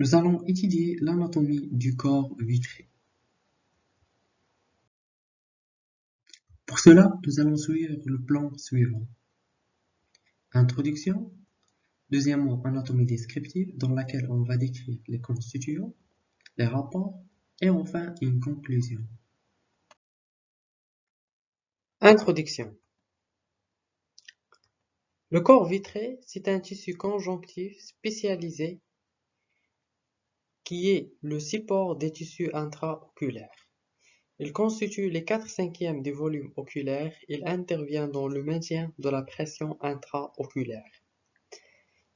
Nous allons étudier l'anatomie du corps vitré. Pour cela, nous allons suivre le plan suivant. Introduction. Deuxièmement, anatomie descriptive dans laquelle on va décrire les constituants, les rapports et enfin une conclusion. Introduction. Le corps vitré, c'est un tissu conjonctif spécialisé qui est le support des tissus intraoculaires. Il constitue les 4 cinquièmes du volume oculaire. Il intervient dans le maintien de la pression intraoculaire.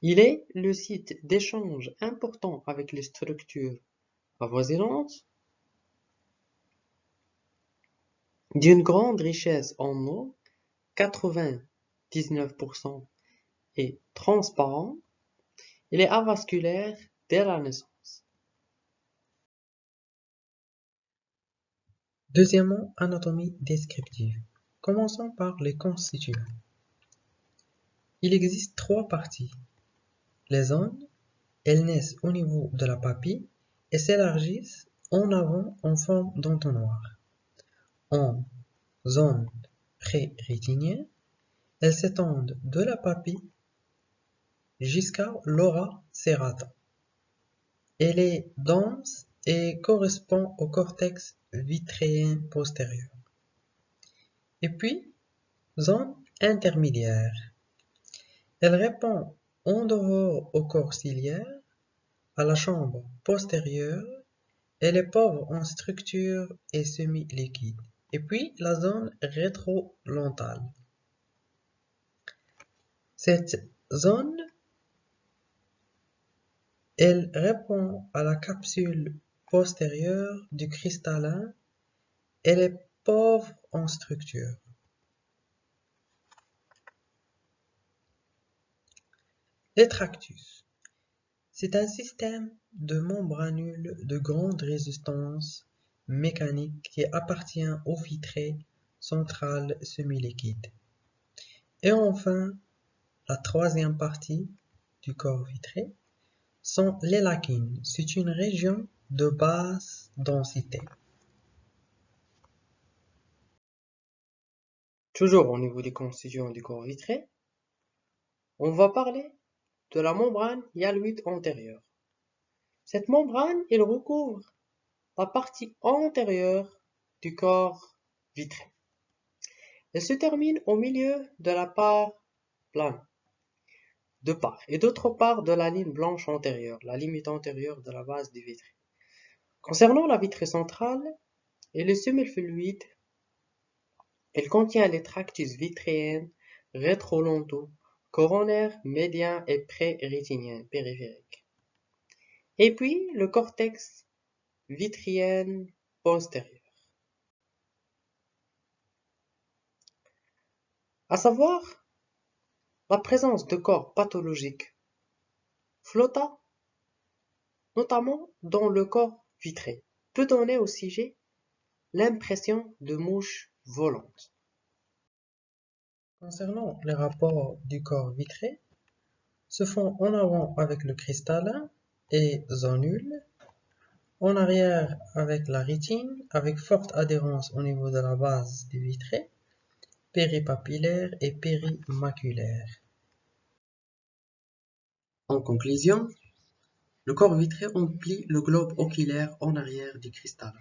Il est le site d'échange important avec les structures avoisinantes d'une grande richesse en eau, 99% est transparent, il est avasculaire dès la naissance. Deuxièmement, anatomie descriptive. Commençons par les constituants. Il existe trois parties. Les zones, elles naissent au niveau de la papille et s'élargissent en avant en forme d'entonnoir. En zone pré-rétinienne, elles s'étendent de la papille jusqu'à l'aura serrata. Elle est dense et correspond au cortex vitréen postérieur. Et puis, zone intermédiaire. Elle répond en dehors au corps ciliaire, à la chambre postérieure, elle est pauvre en structure et semi-liquide. Et puis, la zone rétrolentale. Cette zone, elle répond à la capsule postérieure du cristallin, elle est pauvre en structure. Les tractus. C'est un système de membranules de grande résistance mécanique qui appartient au vitré central semi-liquide. Et enfin, la troisième partie du corps vitré sont les lacunes. C'est une région de basse densité. Toujours au niveau des constituants du corps vitré, on va parler de la membrane hyaloïde antérieure. Cette membrane, elle recouvre la partie antérieure du corps vitré. Elle se termine au milieu de la part plane, de part et d'autre part de la ligne blanche antérieure, la limite antérieure de la base du vitré. Concernant la vitrée centrale et le semi-fluide, elle contient les tractus vitréens rétrolentaux, coronaires, médians et pré-rétiniens périphériques. Et puis le cortex vitrien postérieur. À savoir la présence de corps pathologiques flotta notamment dans le corps vitré peut donner au sujet l'impression de mouches volantes. Concernant les rapports du corps vitré, se font en avant avec le cristallin et zonule, en arrière avec la rétine, avec forte adhérence au niveau de la base du vitré, péripapillaire et périmaculaire. En conclusion, le corps vitré emplit le globe oculaire en arrière du cristal.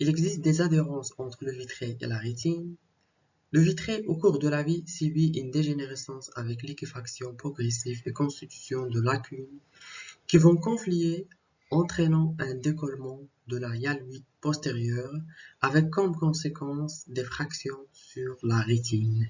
Il existe des adhérences entre le vitré et la rétine. Le vitré, au cours de la vie, subit une dégénérescence avec liquéfaction progressive et constitution de lacunes qui vont confluer, entraînant un décollement de la hyaloïde postérieure avec comme conséquence des fractions sur la rétine.